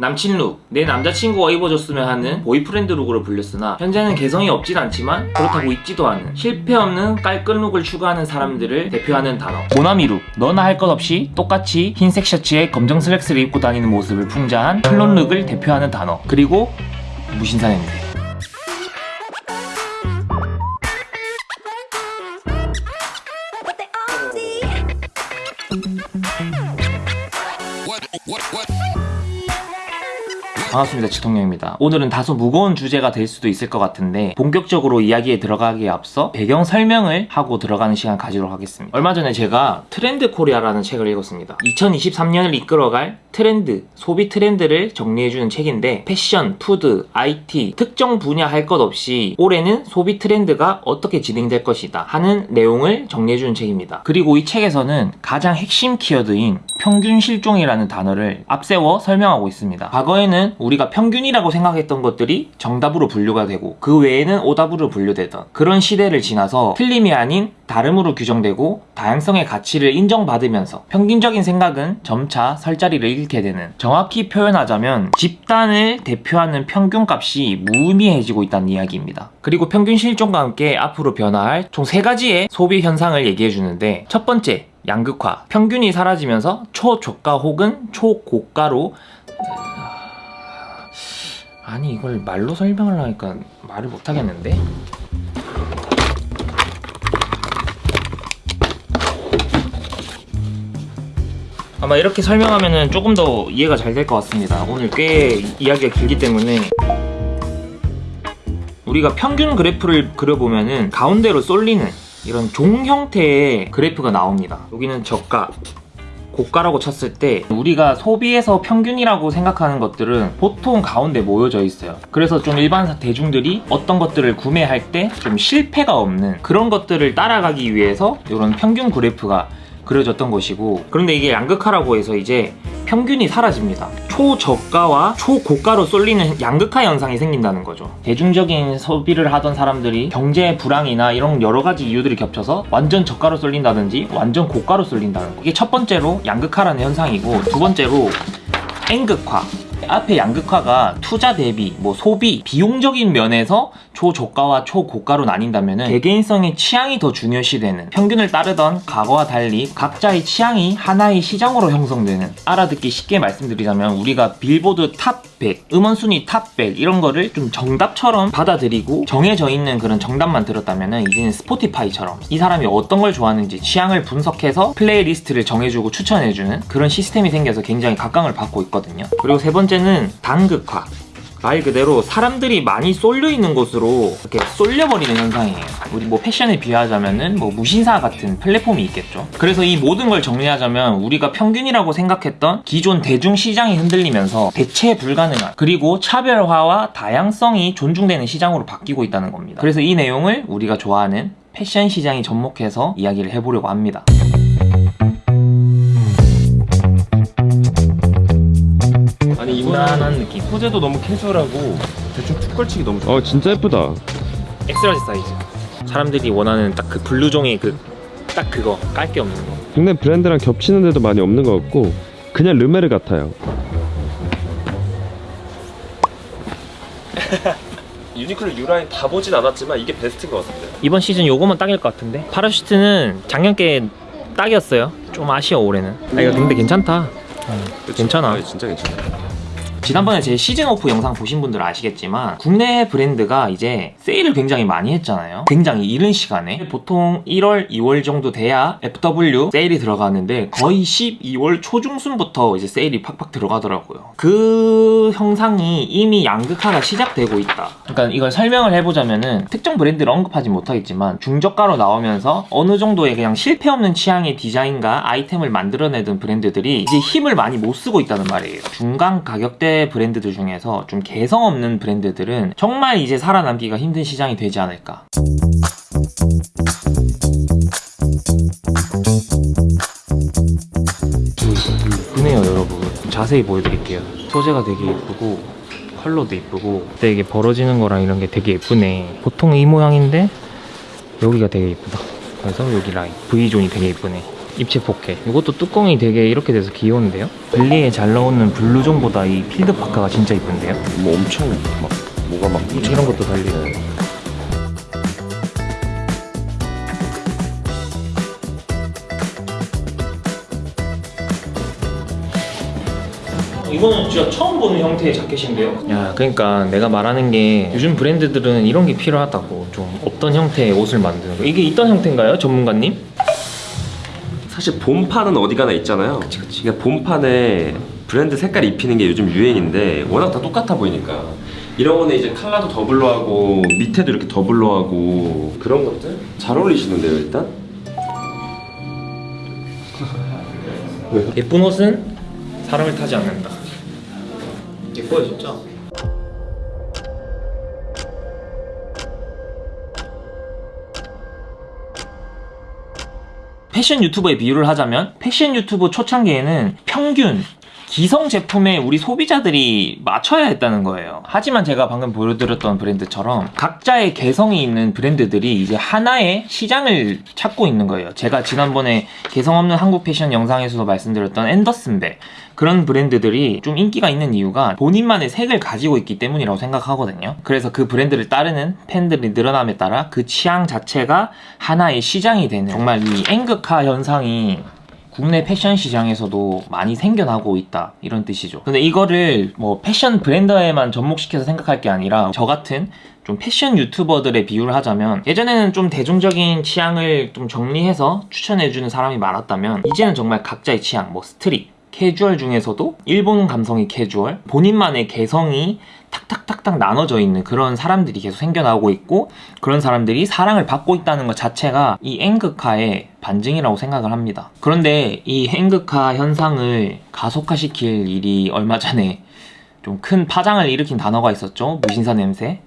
남친 룩, 내 남자친구가 입어줬으면 하는 boyfriend look으로 불렸으나 현재는 개성이 없진 않지만 그렇다고 입지도 않은 실패 없는 깔끔 룩을 추구하는 사람들을 대표하는 단어. 모나미 룩, 너나 할 것 없이 똑같이 흰색 셔츠에 검정 슬랙스를 입고 다니는 모습을 풍자한 클론 룩을 대표하는 단어. 그리고 무신사 냄새. all see. 반갑습니다 지통령입니다. 오늘은 다소 무거운 주제가 될 수도 있을 것 같은데 본격적으로 이야기에 들어가기에 앞서 배경 설명을 하고 들어가는 시간 가지도록 하겠습니다. 얼마 전에 제가 트렌드 코리아라는 책을 읽었습니다. 2023년을 이끌어갈 트렌드, 소비 트렌드를 정리해주는 책인데 패션, 푸드, IT 특정 분야 할 것 없이 올해는 소비 트렌드가 어떻게 진행될 것이다 하는 내용을 정리해주는 책입니다. 그리고 이 책에서는 가장 핵심 키워드인 평균 실종이라는 단어를 앞세워 설명하고 있습니다. 과거에는 우리가 평균이라고 생각했던 것들이 정답으로 분류가 되고 그 외에는 오답으로 분류되던 그런 시대를 지나서 틀림이 아닌 다름으로 규정되고 다양성의 가치를 인정받으면서 평균적인 생각은 점차 설 자리를 잃게 되는 정확히 표현하자면 집단을 대표하는 평균값이 무의미해지고 있다는 이야기입니다. 그리고 평균 실종과 함께 앞으로 변화할 총 세 가지의 소비 현상을 얘기해 주는데 첫 번째 양극화 평균이 사라지면서 초저가 혹은 초고가로 아니 이걸 말로 설명을 하니까 말을 못하겠는데? 아마 이렇게 설명하면 조금 더 이해가 잘 될 것 같습니다. 오늘 꽤 이야기가 길기 때문에. 우리가 평균 그래프를 그려보면 은 가운데로 쏠리는 이런 종 형태의 그래프가 나옵니다. 여기는 저가, 고가라고 쳤을 때 우리가 소비에서 평균이라고 생각하는 것들은 보통 가운데 모여져 있어요. 그래서 좀 일반 대중들이 어떤 것들을 구매할 때 좀 실패가 없는 그런 것들을 따라가기 위해서 이런 평균 그래프가 그려졌던 것이고 그런데 이게 양극화라고 해서 이제 평균이 사라집니다. 초저가와 초고가로 쏠리는 양극화 현상이 생긴다는 거죠. 대중적인 소비를 하던 사람들이 경제 불황이나 이런 여러 가지 이유들이 겹쳐서 완전 저가로 쏠린다든지 완전 고가로 쏠린다는 거. 이게 첫 번째로 양극화라는 현상이고 두 번째로 N극화. 앞에 양극화가 투자 대비, 뭐 소비, 비용적인 면에서 초저가와 초고가로 나뉜다면 개개인성의 취향이 더 중요시되는 평균을 따르던 과거와 달리 각자의 취향이 하나의 시장으로 형성되는 알아듣기 쉽게 말씀드리자면 우리가 Billboard top 100, 음원 순위 top 100 이런 거를 좀 정답처럼 받아들이고 정해져 있는 그런 정답만 들었다면 이제는 Spotify처럼 이 사람이 어떤 걸 좋아하는지 취향을 분석해서 playlist를 정해주고 추천해주는 그런 시스템이 생겨서 굉장히 각광을 받고 있거든요. 그리고 세 번째 는 단극화. 말 그대로 사람들이 많이 쏠려 있는 곳으로 이렇게 쏠려버리는 현상이에요. 우리 뭐 패션에 비하자면은 뭐 무신사 같은 플랫폼이 있겠죠. 그래서 이 모든 걸 정리하자면 우리가 평균이라고 생각했던 기존 대중 시장이 흔들리면서 대체 불가능한 그리고 차별화와 다양성이 존중되는 시장으로 바뀌고 있다는 겁니다. 그래서 이 내용을 우리가 좋아하는 패션 시장이 접목해서 이야기를 해보려고 합니다. 무난한 느낌. 소재도 너무 캐주얼하고 대충 툭 걸치기 너무 좋아. 어 진짜 예쁘다. X-large 사이즈. 사람들이 원하는 딱 그 블루종의 그 딱 그거 깔 게 없는 거. 국내 브랜드랑 겹치는 데도 많이 없는 것 같고 그냥 Lemaire 같아요. Uniqlo U라인 다 보진 않았지만 이게 베스트인 것 같습니다. 이번 시즌 요거만 딱일 것 같은데 parachute는 작년께 딱이었어요 좀 아쉬워 올해는 아, 이거 근데 괜찮다 괜찮아. 아, 진짜 괜찮아. 지난번에 제 시즌 오프 영상 보신 분들은 아시겠지만 국내 브랜드가 이제 세일을 굉장히 많이 했잖아요. 굉장히 이른 시간에. 보통 1월 2월 정도 돼야 FW 세일이 들어가는데 거의 12월 초중순부터 이제 세일이 팍팍 들어가더라고요. 그 형상이 이미 양극화가 시작되고 있다. 그러니까 이걸 설명을 해보자면은 특정 브랜드를 언급하지 못하겠지만 중저가로 나오면서 어느 정도의 그냥 실패 없는 취향의 디자인과 아이템을 만들어내던 브랜드들이 이제 힘을 많이 못 쓰고 있다는 말이에요. 중간 가격대 브랜드들 중에서 좀 개성 없는 브랜드들은 정말 이제 살아남기가 힘든 시장이 되지 않을까. 이쁘네요 여러분. 자세히 보여드릴게요. 소재가 되게 예쁘고 컬러도 예쁘고 근데 이게 벌어지는 거랑 이런 게 되게 예쁘네. 보통 이 모양인데 여기가 되게 예쁘다. 그래서 여기 라인 V존이 되게 예쁘네 입체 포켓. 이것도 뚜껑이 되게 이렇게 돼서 귀여운데요? 블리에 잘 나오는 블루종보다 이 필드 파카가 진짜 이쁜데요? 뭐 엄청 막 뭐가 막 이런 것도 달리고. 이거는 진짜 처음 보는 형태의 자켓인데요? 야, 그러니까 내가 말하는 게 요즘 브랜드들은 이런 게 필요하다고 좀 어떤 형태의 옷을 만드는 거. 이게 있던 형태인가요, 전문가님? 사실 본판은 어디 가나 있잖아요. 그치, 그치. 그러니까 본판에 브랜드 색깔 입히는 게 요즘 유행인데 워낙 다 똑같아 보이니까 이런 거는 이제 컬러도 더블로 하고 밑에도 이렇게 더블로 하고 그런 것들 잘 어울리시는데요 일단? 예쁜 옷은 사람을 타지 않는다. 예뻐요, 진짜. 패션 유튜버의 비유를 하자면 패션 유튜브 초창기에는 평균 기성 제품에 우리 소비자들이 맞춰야 했다는 거예요. 하지만 제가 방금 보여드렸던 브랜드처럼 각자의 개성이 있는 브랜드들이 이제 하나의 시장을 찾고 있는 거예요. 제가 지난번에 개성 없는 한국 패션 영상에서도 말씀드렸던 앤더슨백 그런 브랜드들이 좀 인기가 있는 이유가 본인만의 색을 가지고 있기 때문이라고 생각하거든요. 그래서 그 브랜드를 따르는 팬들이 늘어남에 따라 그 취향 자체가 하나의 시장이 되는 정말 이 N극화 현상이 국내 패션 시장에서도 많이 생겨나고 있다 이런 뜻이죠. 근데 이거를 뭐 패션 브랜드에만 접목시켜서 생각할 게 아니라 저 같은 좀 패션 유튜버들의 비유를 하자면 예전에는 좀 대중적인 취향을 좀 정리해서 추천해주는 사람이 많았다면 이제는 정말 각자의 취향 뭐 street 캐주얼 중에서도 일본 감성의 캐주얼 본인만의 개성이 탁탁탁탁 나눠져 있는 그런 사람들이 계속 생겨나고 있고 그런 사람들이 사랑을 받고 있다는 것 자체가 이 앵극화의 반증이라고 생각을 합니다. 그런데 이 앵극화 현상을 가속화시킬 일이 얼마 전에 좀 큰 파장을 일으킨 단어가 있었죠. 무신사 냄새.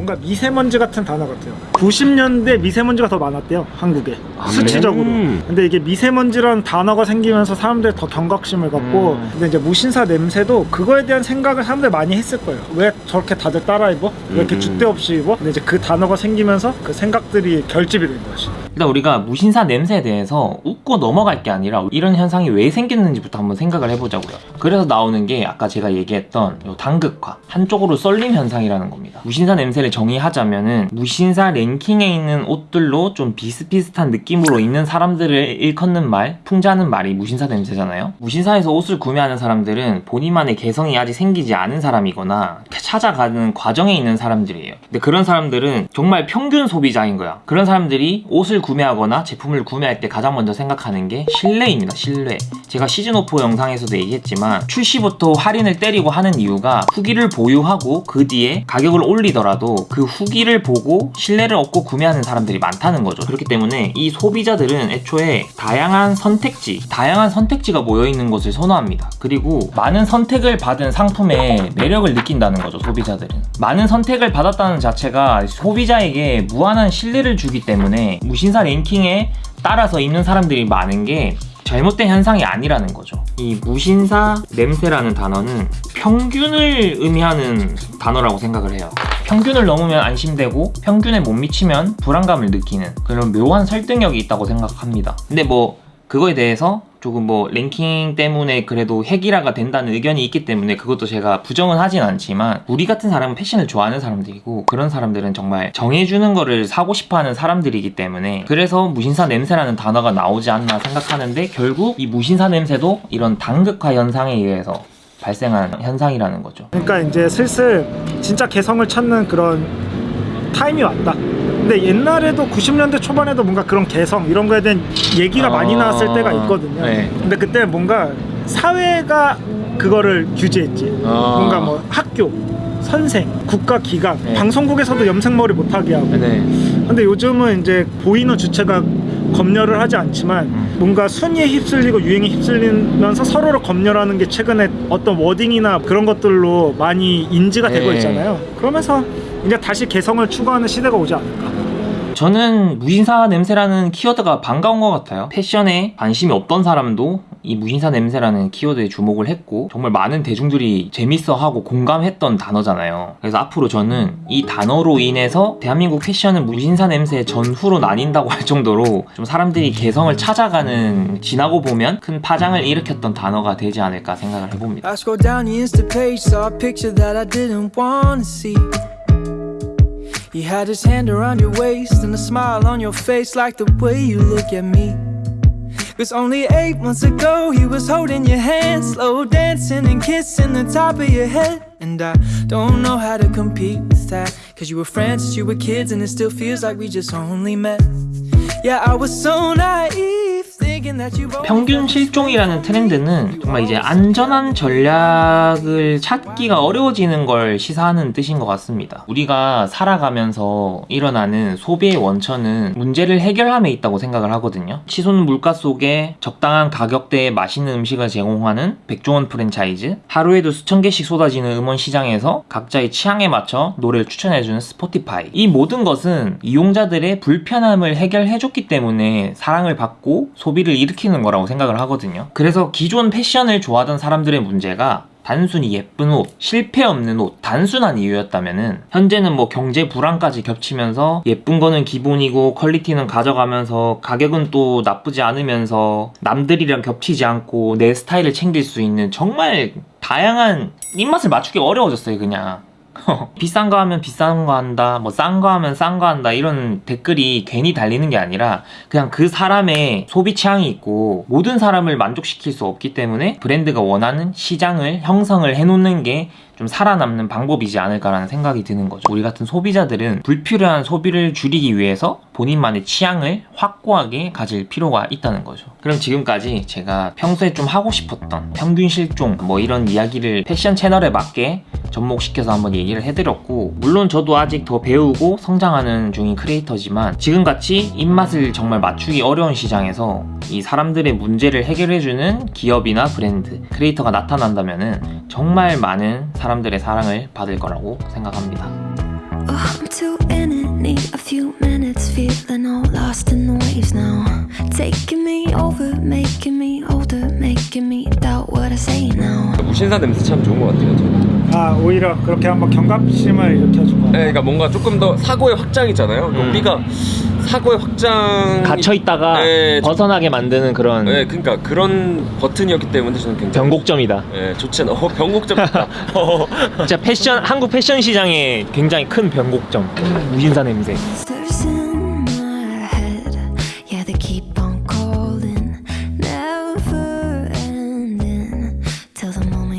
뭔가 미세먼지 같은 단어 같아요. 90년대 미세먼지가 더 많았대요, 한국에. 아, 수치적으로. 음. 근데 이게 미세먼지라는 단어가 생기면서 사람들이 더 경각심을 갖고, 음. 근데 이제 무신사 냄새도 그거에 대한 생각을 사람들이 많이 했을 거예요. 왜 저렇게 다들 따라 입어? 왜 이렇게 음. 줏대 없이 입어? 근데 이제 그 단어가 생기면서 그 생각들이 결집이 된 것이. 일단 우리가 무신사 냄새에 대해서 웃고 넘어갈 게 아니라 이런 현상이 왜 생겼는지부터 한번 생각을 해보자고요. 그래서 나오는 게 아까 제가 얘기했던 요 당극화, 한쪽으로 썰림 현상이라는 겁니다. 무신사 냄새를 정의하자면 은 무신사 랭킹에 있는 옷들로 좀 비슷비슷한 느낌으로 있는 사람들을 일컫는 말, 풍자하는 말이 무신사 냄새잖아요. 무신사에서 옷을 구매하는 사람들은 본인만의 개성이 아직 생기지 않은 사람이거나 찾아가는 과정에 있는 사람들이에요. 근데 그런 사람들은 정말 평균 소비자인 거야. 그런 사람들이 옷을 구매하거나 제품을 구매할 때 가장 먼저 생각하는 게 신뢰입니다. 신뢰. 제가 시즌5 영상에서도 얘기했지만 출시부터 할인을 때리고 하는 이유가 후기를 보유하고 그 뒤에 가격을 올리더라도 그 후기를 보고 신뢰를 얻고 구매하는 사람들이 많다는 거죠. 그렇기 때문에 이 소비자들은 애초에 다양한 선택지, 다양한 선택지가 모여있는 것을 선호합니다. 그리고 많은 선택을 받은 상품에 매력을 느낀다는 거죠, 소비자들은. 많은 선택을 받았다는 자체가 소비자에게 무한한 신뢰를 주기 때문에 무신사 랭킹에 따라서 입는 사람들이 많은 게 잘못된 현상이 아니라는 거죠. 이 무신사 냄새라는 단어는 평균을 의미하는 단어라고 생각을 해요. 평균을 넘으면 안심되고 평균에 못 미치면 불안감을 느끼는 그런 묘한 설득력이 있다고 생각합니다. 근데 뭐 그거에 대해서 조금 뭐 랭킹 때문에 그래도 핵이라가 된다는 의견이 있기 때문에 그것도 제가 부정은 하진 않지만 우리 같은 사람은 패션을 좋아하는 사람들이고 그런 사람들은 정말 정해주는 거를 사고 싶어하는 사람들이기 때문에 그래서 무신사 냄새라는 단어가 나오지 않나 생각하는데 결국 이 무신사 냄새도 이런 당극화 현상에 의해서 발생한 현상이라는 거죠. 그러니까 이제 슬슬 진짜 개성을 찾는 그런 타임이 왔다. 근데 옛날에도 90년대 초반에도 뭔가 그런 개성 이런 거에 대한 얘기가 아, 많이 나왔을 때가 있거든요. 네. 근데 그때 뭔가 사회가 그거를 규제했지. 아. 뭔가 뭐 학교, 선생, 국가 기관, 네. 방송국에서도 염색머리 못하게 하고. 네. 근데 요즘은 이제 보이는 주체가 검열을 하지 않지만 음. 뭔가 순위에 휩쓸리고 유행에 휩쓸리면서 서로를 검열하는 게 최근에 어떤 wording이나 그런 것들로 많이 인지가 되고 네. 있잖아요. 그러면서 이제 다시 개성을 추구하는 시대가 오지 않을까. 저는 무신사 냄새라는 키워드가 반가운 것 같아요. 패션에 관심이 없던 사람도 이 무신사 냄새라는 키워드에 주목을 했고 정말 많은 대중들이 재밌어하고 공감했던 단어잖아요. 그래서 앞으로 저는 이 단어로 인해서 대한민국 패션은 무신사 냄새 전후로 나뉜다고 할 정도로 좀 사람들이 개성을 찾아가는 지나고 보면 큰 파장을 일으켰던 단어가 되지 않을까 생각을 해봅니다. You had his hand around your waist and a smile on your face, like the way you look at me. Cause only eight months ago, he was holding your hand, slow dancing and kissing the top of your head. And I don't know how to compete with that. Cause you were friends you were kids, and it still feels like we just only met. Yeah, I was so naive, 평균 실종이라는 트렌드는 정말 이제 안전한 전략을 찾기가 어려워지는 걸 시사하는 뜻인 것 같습니다. 우리가 살아가면서 일어나는 소비의 원천은 문제를 해결함에 있다고 생각을 하거든요. 치솟는 물가 속에 적당한 가격대의 맛있는 음식을 제공하는 백종원 프랜차이즈, 하루에도 수천 개씩 쏟아지는 음원 시장에서 각자의 취향에 맞춰 노래를 추천해주는 스포티파이. 이 모든 것은 이용자들의 불편함을 해결해줬기 때문에 사랑을 받고 소비를 일으키는 거라고 생각을 하거든요. 그래서 기존 패션을 좋아하던 사람들의 문제가 단순히 예쁜 옷, 실패 없는 옷, 단순한 이유였다면은 현재는 뭐 경제 불안까지 겹치면서 예쁜 거는 기본이고 퀄리티는 가져가면서 가격은 또 나쁘지 않으면서 남들이랑 겹치지 않고 내 스타일을 챙길 수 있는 정말 다양한 입맛을 맞추기 어려워졌어요 그냥 비싼 거 하면 비싼 거 한다, 뭐 싼 거 하면 싼 거 한다 이런 댓글이 괜히 달리는 게 아니라 그냥 그 사람의 소비 취향이 있고 모든 사람을 만족시킬 수 없기 때문에 브랜드가 원하는 시장을 형성을 해놓는 게 좀 살아남는 방법이지 않을까라는 생각이 드는 거죠. 우리 같은 소비자들은 불필요한 소비를 줄이기 위해서 본인만의 취향을 확고하게 가질 필요가 있다는 거죠. 그럼 지금까지 제가 평소에 좀 하고 싶었던 평균 실종 뭐 이런 이야기를 패션 채널에 맞게 접목시켜서 한번 얘기를 해드렸고 물론 저도 아직 더 배우고 성장하는 중인 크리에이터지만 지금같이 입맛을 정말 맞추기 어려운 시장에서 이 사람들의 문제를 해결해주는 기업이나 브랜드 크리에이터가 나타난다면 정말 많은 사람 들의 사랑을 받을 거라고 생각합니다. Oh. 무신사 냄새 참 좋은 것 같아요. 저는. 아 오히려 그렇게 한번 경각심을 일으켜준 거야. 네, 그러니까 뭔가 조금 더 사고의 확장이잖아요. 음. 우리가 사고의 확장 갇혀 있다가 네, 벗어나게 만드는 그런 네, 그러니까 그런 버튼이었기 때문에 저는 굉장히 변곡점이다. 네, 좋지 않아. 어, 변곡점 같다. 어. 진짜 패션 한국 패션 시장에 굉장히 큰 변곡점. 무신사 냄새.